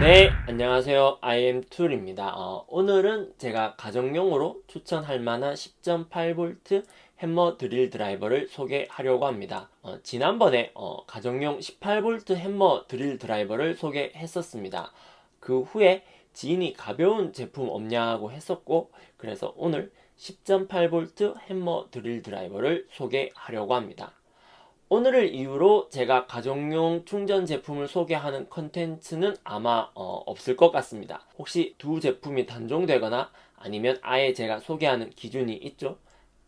네, 안녕하세요. IM2입니다. 어, 오늘은 제가 가정용으로 추천할 만한 10.8V 햄머 드릴 드라이버를 소개하려고 합니다. 어, 지난번에 어, 가정용 18V 햄머 드릴 드라이버를 소개했었습니다. 그 후에 지인이 가벼운 제품 없냐고 했었고 그래서 오늘 10.8V 햄머 드릴 드라이버를 소개하려고 합니다. 오늘을 이유로 제가 가정용 충전 제품을 소개하는 컨텐츠는 아마 어, 없을 것 같습니다. 혹시 두 제품이 단종되거나 아니면 아예 제가 소개하는 기준이 있죠?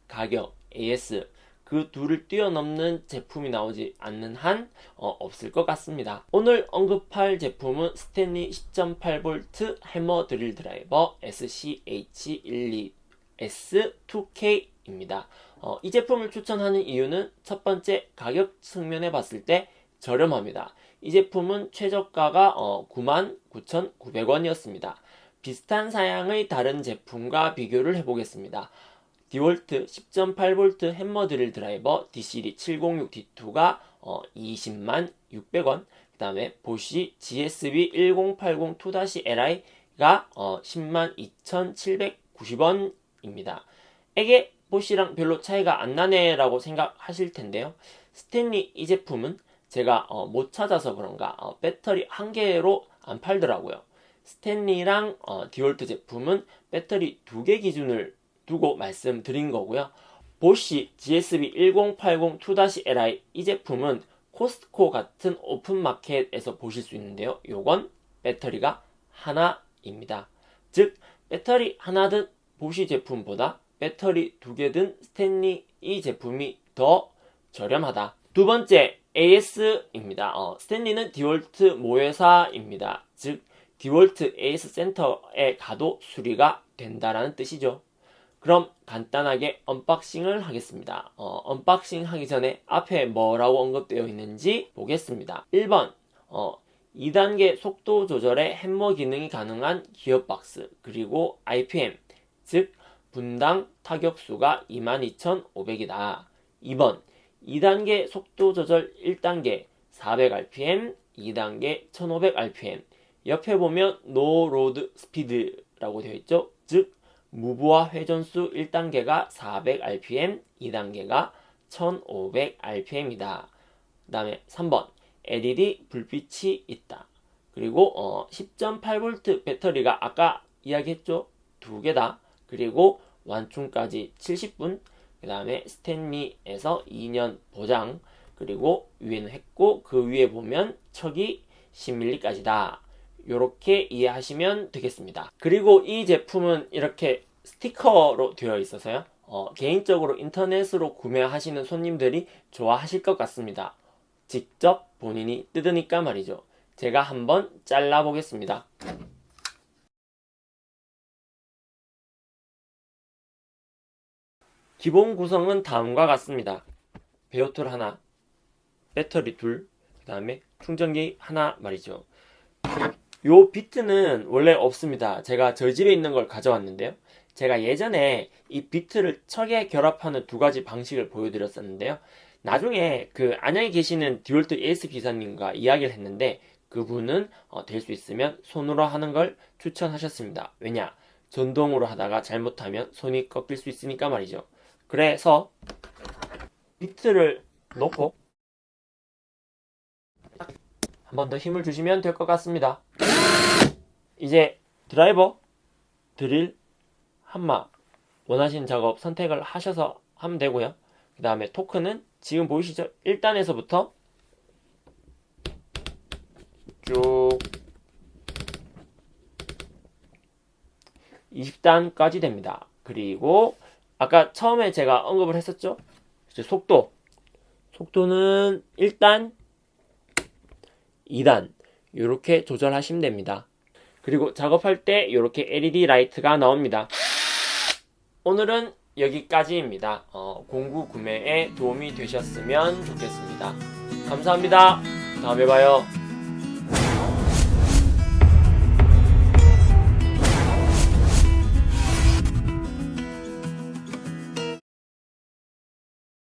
가격, AS 그 둘을 뛰어넘는 제품이 나오지 않는 한 어, 없을 것 같습니다. 오늘 언급할 제품은 스탠리 10.8V 해머 드릴 드라이버 SCH12S2K 입니다. 어, 이 제품을 추천하는 이유는 첫 번째 가격 측면에 봤을 때 저렴합니다. 이 제품은 최저가가 어, 99,900원이었습니다. 비슷한 사양의 다른 제품과 비교를 해보겠습니다. 디월트 10.8V 햄머 드릴 드라이버 DCD 706D2가 어, 20만 600원 그 다음에 보시 GSB 1080 2-LI가 어, 10만 2790원입니다. 에게 보시랑 별로 차이가 안 나네 라고 생각하실 텐데요. 스탠리 이 제품은 제가 어, 못 찾아서 그런가 어, 배터리 한 개로 안 팔더라고요. 스탠리랑 어, 디월트 제품은 배터리 두 개 기준을 두고 말씀드린 거고요. 보쉬 GSB 1080 2-Li 이 제품은 코스트코 같은 오픈마켓에서 보실 수 있는데요. 요건 배터리가 하나입니다. 즉 배터리 하나 든 보쉬 제품보다 배터리 두 개 든 스탠리 이 제품이 더 저렴하다. 두 번째 AS입니다. 어, 스탠리는 디월트 모회사입니다. 즉 디월트 AS 센터에 가도 수리가 된다라는 뜻이죠. 그럼 간단하게 unboxing을 하겠습니다. 어, unboxing 하기 전에 앞에 뭐라고 언급되어 있는지 보겠습니다. 1번 어, 2단계 속도 조절의 햄머 기능이 가능한 기어 박스 그리고 IPM 즉 분당 타격수가 22,500이다. 2번 2단계 속도 조절 1단계 400rpm, 2단계 1500rpm 옆에 보면 no road speed라고 되어 있죠. 즉 무브와 회전수 1단계가 400rpm, 2단계가 1500rpm이다. 그 다음에 3번 LED 불빛이 있다. 그리고 어, 10.8V 배터리가 아까 이야기했죠? 두 개다. 그리고 완충까지 70분 그 다음에 스탠리에서 2년 보장 그리고 위에는 했고 그 위에 보면 척이 10mm까지다. 이렇게 이해하시면 되겠습니다. 그리고 이 제품은 이렇게 스티커로 되어 있어서요. 어, 개인적으로 인터넷으로 구매하시는 손님들이 좋아하실 것 같습니다. 직접 본인이 뜯으니까 말이죠. 제가 한번 잘라 보겠습니다 기본 구성은 다음과 같습니다. 베어톨 하나, 배터리 둘, 그 다음에 충전기 하나 말이죠. 요 비트는 원래 없습니다. 제가 저희 집에 있는 걸 가져왔는데요. 제가 예전에 이 비트를 척에 결합하는 두 가지 방식을 보여드렸었는데요. 나중에 그 안양에 계시는 디월트 AS 기사님과 이야기를 했는데 그분은 어, 될 수 있으면 손으로 하는 걸 추천하셨습니다. 왜냐? 전동으로 하다가 잘못하면 손이 꺾일 수 있으니까 말이죠. 그래서 비트를 놓고 한 번 더 힘을 주시면 될 것 같습니다. 이제 드라이버, 드릴, 한마 원하시는 작업 선택을 하셔서 하면 되고요. 그 다음에 토크는 지금 보이시죠? 1단에서부터 쭉 20단까지 됩니다. 그리고 아까 처음에 제가 언급을 했었죠. 속도. 속도는 1단, 2단 이렇게 조절하시면 됩니다. 그리고 작업할 때 이렇게 LED 라이트가 나옵니다. 오늘은 여기까지입니다. 어, 공구 구매에 도움이 되셨으면 좋겠습니다. 감사합니다. 다음에 봐요.